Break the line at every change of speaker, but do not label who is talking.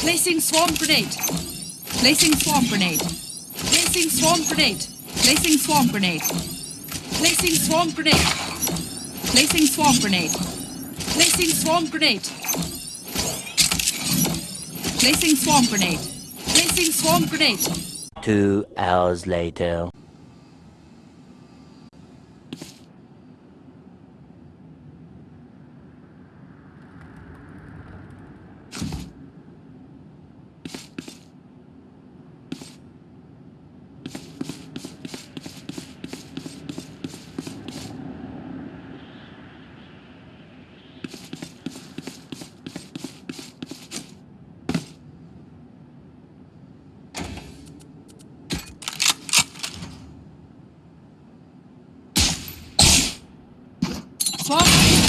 Placing swarm grenade. Placing swarm grenade. Placing swarm grenade. Placing swarm grenade. Placing swarm grenade. Placing swarm grenade. Placing swarm grenade. Placing swarm grenade. Placing swarm grenade.
Two hours later.
Fuck!